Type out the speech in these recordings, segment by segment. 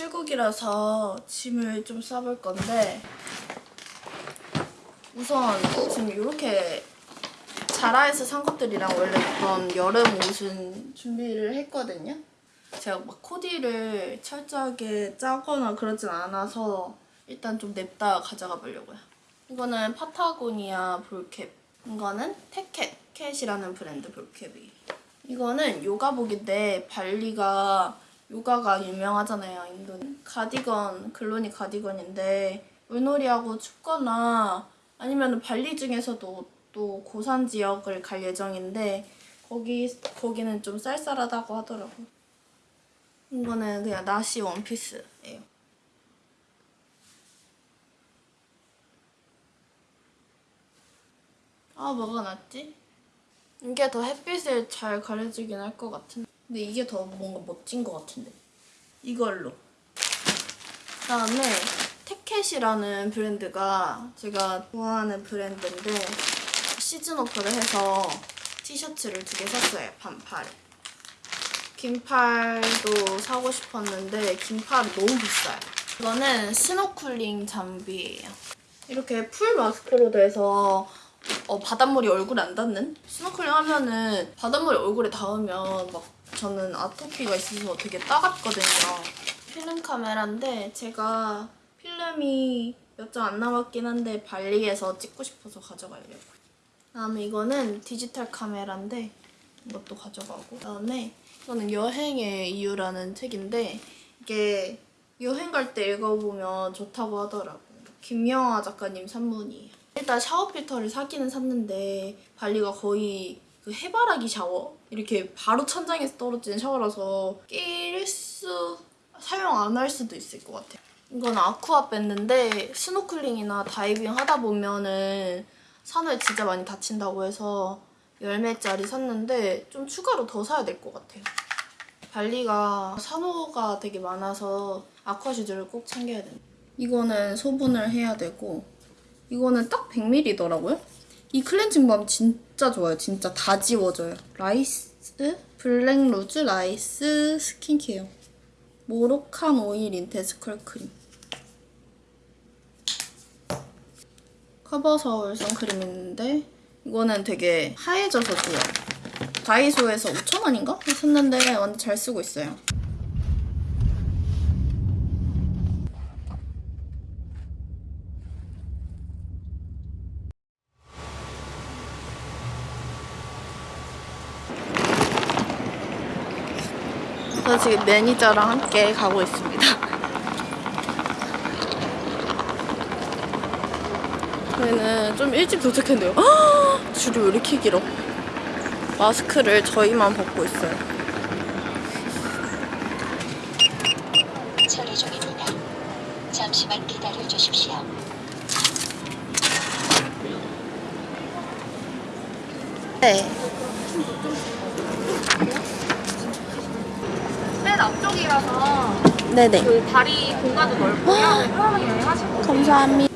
출국이라서 짐을 좀 싸볼 건데 우선 지금 이렇게 자라에서 산 것들이랑 원래 입던 여름 옷은 준비를 했거든요. 제가 막 코디를 철저하게 짜거나 그러진 않아서 일단 좀 냅다 가져가 보려고요. 이거는 파타고니아 볼캡. 이거는 테켓, 캣이라는 브랜드 볼캡이. 이거는 요가복인데 발리가 요가가 유명하잖아요, 인도는. 가디건, 글로니 가디건인데 물놀이하고 춥거나 아니면 발리 중에서도 또 고산 지역을 갈 예정인데 거기, 거기는 좀 쌀쌀하다고 하더라고요. 이거는 그냥 나시 원피스예요. 아 뭐가 낫지? 이게 더 햇빛을 잘 가려주긴 할 것 같은데 근데 이게 더 뭔가 멋진 것 같은데. 이걸로. 그다음에 테켓이라는 브랜드가 제가 좋아하는 브랜드인데 season off를 해서 티셔츠를 두 개 샀어요 반팔. 긴팔도 사고 싶었는데 긴팔이 너무 비싸요. 이거는 스노클링 장비예요. 이렇게 full mask로 돼서 어, 바닷물이 얼굴에 안 닿는? 스노클링 하면은 바닷물이 얼굴에 닿으면 막 저는 아토피가 있어서 되게 따갑거든요. 필름 카메라인데 제가 필름이 몇 장 안 남았긴 한데 발리에서 찍고 싶어서 가져가려고요. 그다음에 이거는 디지털 카메라인데 이것도 가져가고 그다음에 이거는 여행의 이유라는 책인데 이게 여행 갈 때 읽어보면 좋다고 하더라고요. 김영하 작가님 산문이에요. 일단 샤워 필터를 사기는 샀는데 발리가 거의 그 해바라기 샤워 이렇게 바로 천장에서 떨어지는 샤워라서 필터 사용 안 할 수도 있을 것 같아요. 이건 아쿠아 밴드인데 스노클링이나 다이빙 하다 보면은 손을 진짜 많이 다친다고 해서 열 매짜리 샀는데 좀 추가로 더 사야 될 것 같아요. 발리가 산호가 되게 많아서 아쿠아 슈즈를 꼭 챙겨야 돼요. 이거는 소분을 해야 되고 이거는 딱 100ml더라고요. 이 클렌징 밤 진짜 좋아요. 진짜 다 지워져요. 라이스 블랙 루즈 라이스 스킨케어 모로칸 오일 intense curl cream 커버 서울 선크림 있는데 이거는 되게 하얘져서 좋아요. 다이소에서 5,000원인가? 샀는데 완전 잘 쓰고 있어요. 지금 매니저랑 함께 가고 있습니다. 저희는 좀 일찍 도착했는데요. 아, 줄이 왜 이렇게 길어? 마스크를 저희만 벗고 있어요. 처리 중입니다. 잠시만 기다려 주십시오. 네. 맨 앞쪽이라서 네네. 그 다리 공간도 넓고요. 편하게 여행하시고 감사합니다.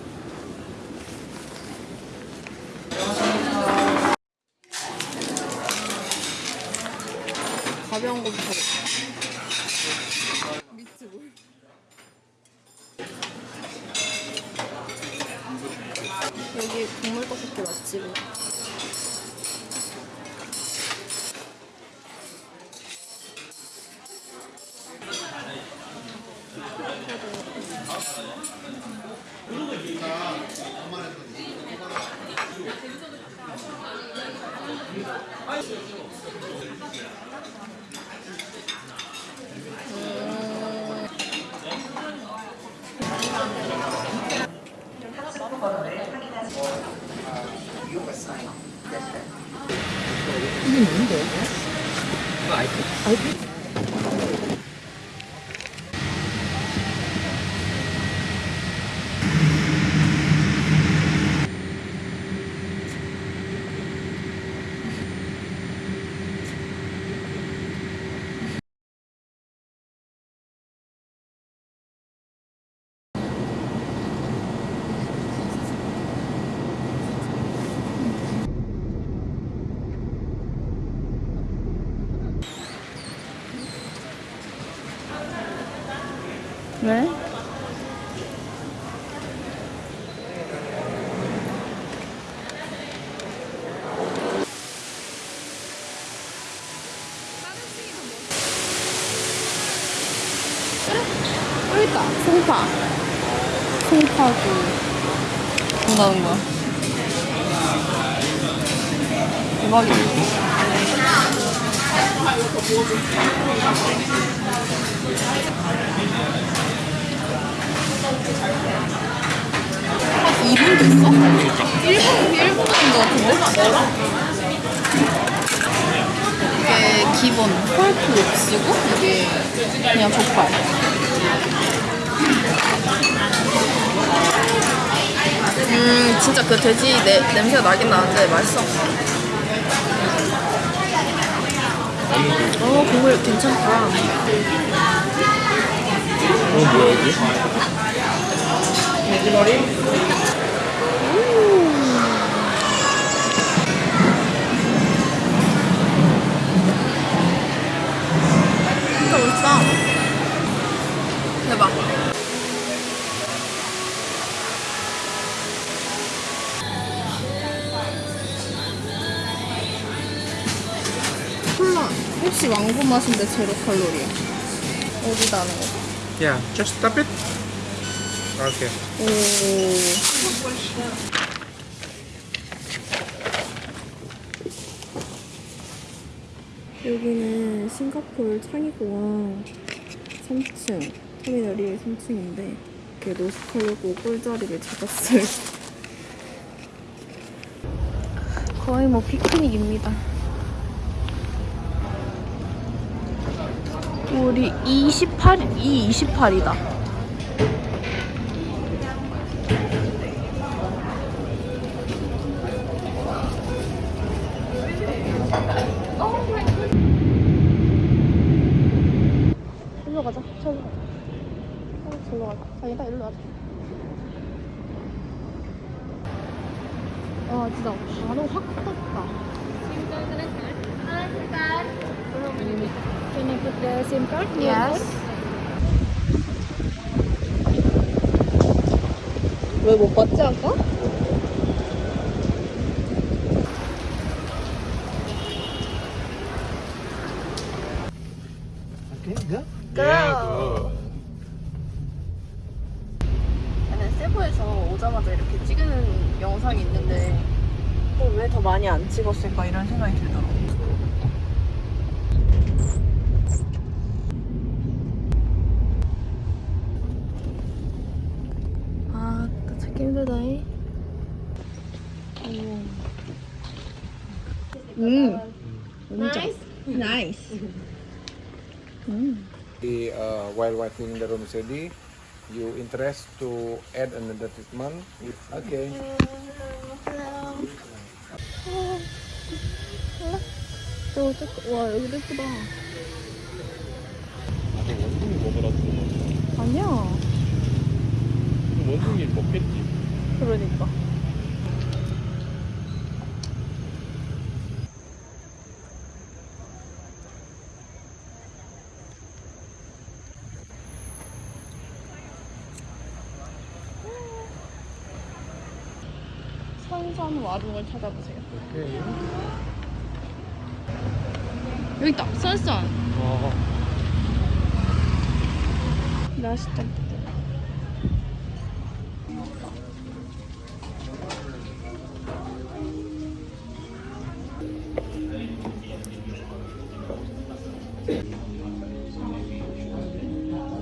가벼운 거부터. 미츠볼. 여기 국물 떡볶이 맛집이야. I think. 왜? 됐어? 그러니까. 1분, 1분 된거 같은데? 뭐라? 이게 기본 펄프 육수고 이게 그냥 족발 음 진짜 그 돼지 내, 냄새가 나긴 나는데 맛있어 어 국물 괜찮다 어 뭐야 이게? 네, 돼지머리? 혹시 왕고 맛인데 제로 칼로리. 어디다 하는 거? Yeah, just tap it. Okay. 오. 여기는 싱가포르 창의공항 3층 터미널이 3층인데 이렇게 노숙하려고 꿀자리를 찾았어요. 거의 뭐 피크닉입니다. 우리 28, 이 28이다. 일로 가자. 저기로 가자. 어, 저기로 가자. 아니다, 일로 가자. 와, 진짜 바로 확 떴다. Can you put the SIM card? Yes. 왜 못 봤지 아까? Okay, go. Yeah, go. 나는 세부에서 오자마자 이렇게 찍은 영상이 있는데 왜 더 많이 안 찍었을까 이런 생각이 들더라고. 아, 또 찾기 힘들다잉. 음. 나이스. 나이스. 음. The, uh, while watching the room study, you interest to add another treatment? Okay. 저, 저, 와, 여기도 예쁘다. 아니 원숭이 먹으라 주는 아니야. 거. 원숭이 먹겠지. 그러니까. 선선 와룡을 찾아보세요. 오케이. 여기 있다. 선선. 어. 맛있다.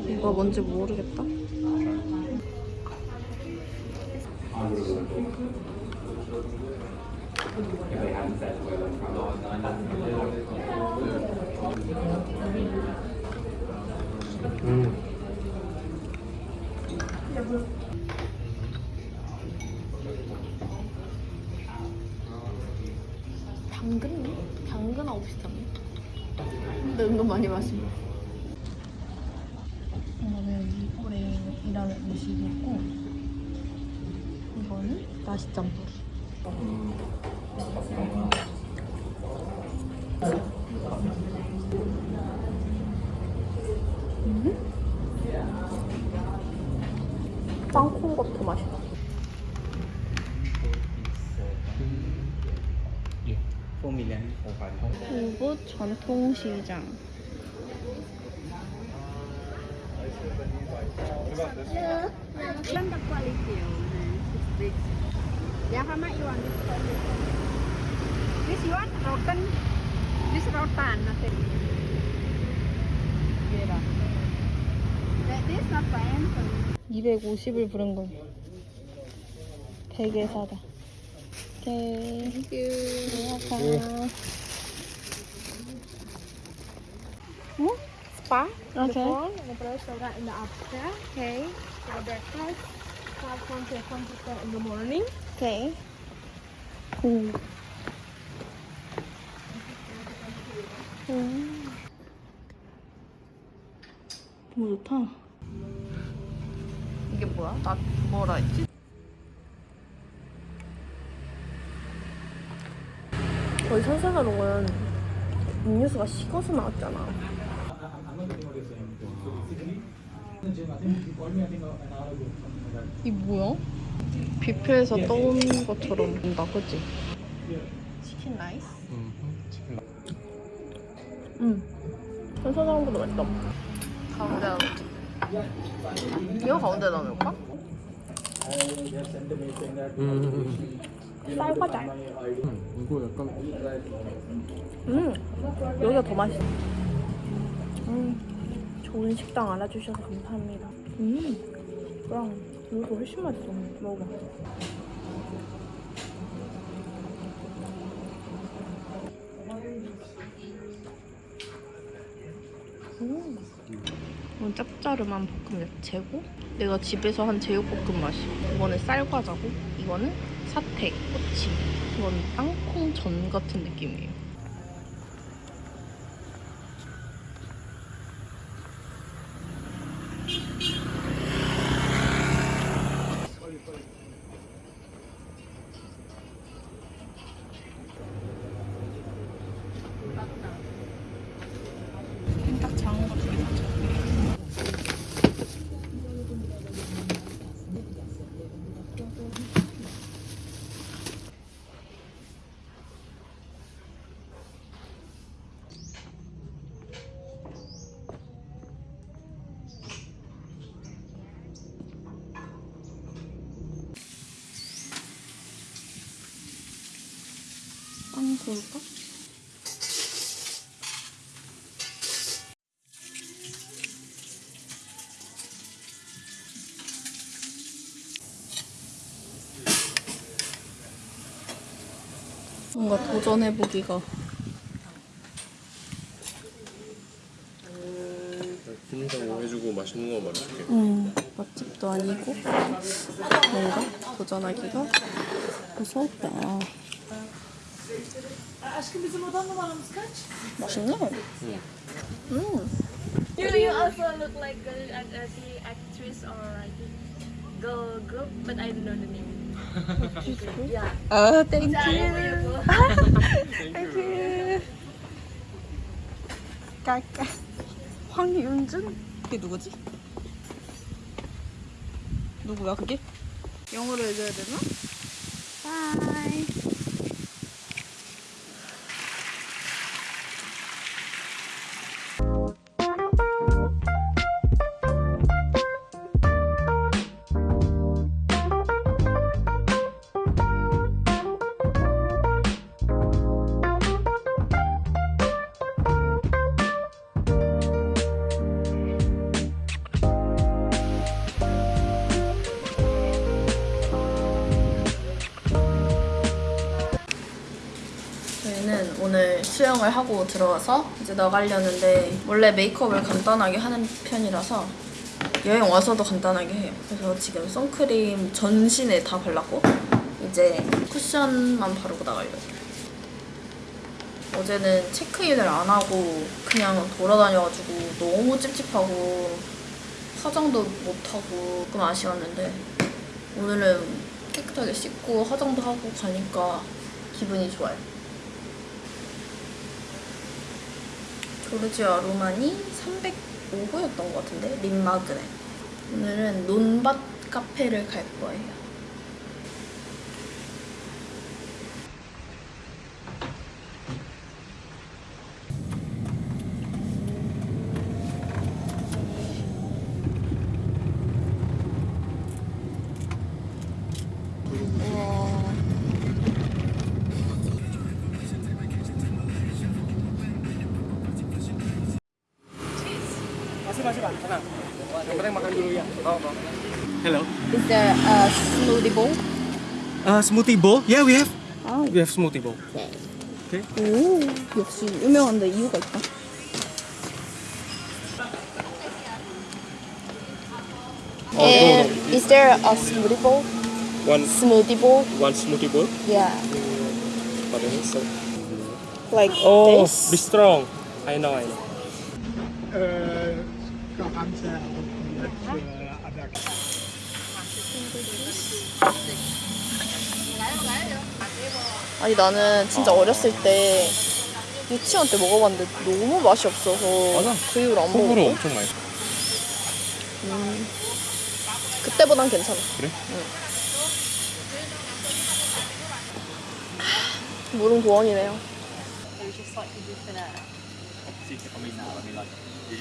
이거 뭔지 모르겠다. 당근? 당근하고 비슷하네. 근데 은근 많이 마시네. 이거는 이거래이라는 음식이 있고 이거는 나시 짬뽕. 음? 이곳 전통시장. Learn the quality. It's big. Yeah, how much you want this one? This you want rotten? This rotan, nothing. Yeah. Like this, not fine. 250을 부른 거. 100에 사다. 오케이. 땡큐. 어? 스파? 오케이. The restaurant in the upstairs. 오케이. For breakfast, have to ten in the morning. 오케이. 오. 오. 너무 좋다. 이게 뭐야? 나 뭐라 했지? 거의 선생을 먹은 음료수가 식어서 나왔잖아. 이 뭐야? 뷔페에서 떠온 것처럼 본다, 그치? 치킨 라이스? 응. 현사장보다 맛있다. 가운데 넣을게. 이거 가운데 넣을까? 쌀과자. 이거 약간 음, 여기가 더 맛있어. 음, 좋은 식당 알아주셔서 감사합니다. 음, 그랑 여기가 훨씬 맛있어. 먹어봐. 음. 이건 짭짜름한 볶음 야채고 내가 집에서 한 제육볶음 맛이야. 이거는 쌀과자고 이거는 사태, 꼬치. 이건 땅콩 전 같은 느낌이에요. 뭔가 도전해보기가 뭐 해주고 맛있는 거 말해줄게. 음, 맛집도 아니고 뭔가 도전하기가 무섭다 맛있네 음. Do you also look like a, a, a the actress or I think girl group, but I don't know the name. yeah. 아 땡큐 Beautiful. 땡큐 깔깔 황윤준? 그게 누구지? 누구야 그게? 영어로 해줘야 되나? 바이 수영을 하고 들어와서 이제 나가려는데 원래 메이크업을 간단하게 하는 편이라서 여행 와서도 간단하게 해요. 그래서 지금 선크림 전신에 다 발랐고 이제 쿠션만 바르고 나가려고. 어제는 체크인을 안 하고 그냥 돌아다녀가지고 너무 찝찝하고 화장도 못하고 조금 아쉬웠는데 오늘은 깨끗하게 씻고 화장도 하고 가니까 기분이 좋아요. 조르지아 로마니 305호였던 것 같은데 립 마그넷 오늘은 논밭 카페를 갈 거예요. Hello. Is there a smoothie bowl? Uh, smoothie bowl? Yeah, we have. 아, We have smoothie bowl. 오, 역시 유명한데 이유가 있다. And is there a smoothie bowl? One Smoothie bowl? one smoothie bowl. Yeah, But then so. like Oh, this. be strong. I know. I know. 아니 나는 진짜 어 렸을 때 유치원 때 먹어봤는데 너무 맛이 없어서 맞아. 그 이후로 안 호불호 먹었어. 엄청 많이. 그때보단 괜찮아. 그래? 응. 물은 고원이네요. 아,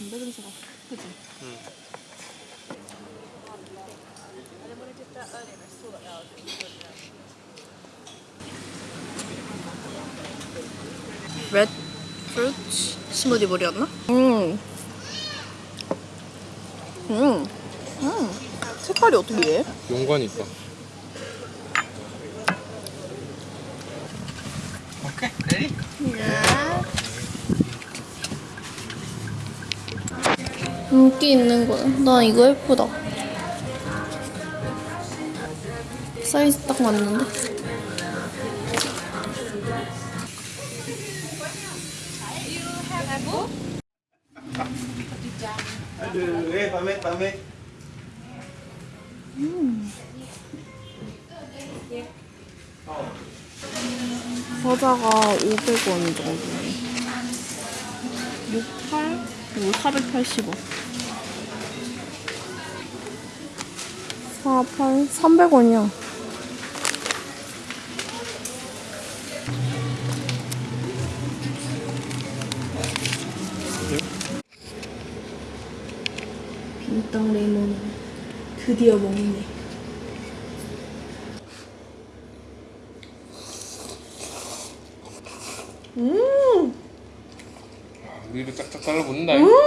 냄새가 그지? 레드 프루트 스무디 볼이었나? 음. 음. 음. 색깔이 어떻게 해? 용관이 있다. 인기 있는 거야. 나 이거 예쁘다. 사이즈 딱 맞는데? 과자가 500원 정도. 68? 이거 480원. 48? 300원이야. 빈땅 레몬 드디어 먹네. 음! 음! 음!